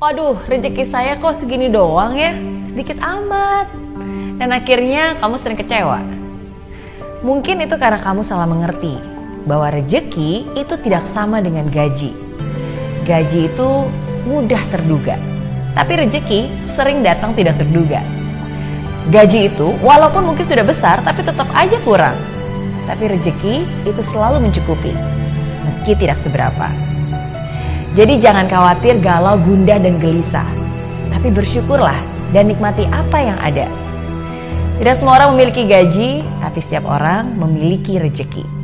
Waduh, rezeki saya kok segini doang ya? Sedikit amat. Dan akhirnya kamu sering kecewa. Mungkin itu karena kamu salah mengerti bahwa rezeki itu tidak sama dengan gaji. Gaji itu mudah terduga, tapi rezeki sering datang tidak terduga. Gaji itu walaupun mungkin sudah besar tapi tetap aja kurang. Tapi rezeki itu selalu mencukupi, meski tidak seberapa. Jadi jangan khawatir galau, gundah, dan gelisah. Tapi bersyukurlah dan nikmati apa yang ada. Tidak semua orang memiliki gaji, tapi setiap orang memiliki rejeki.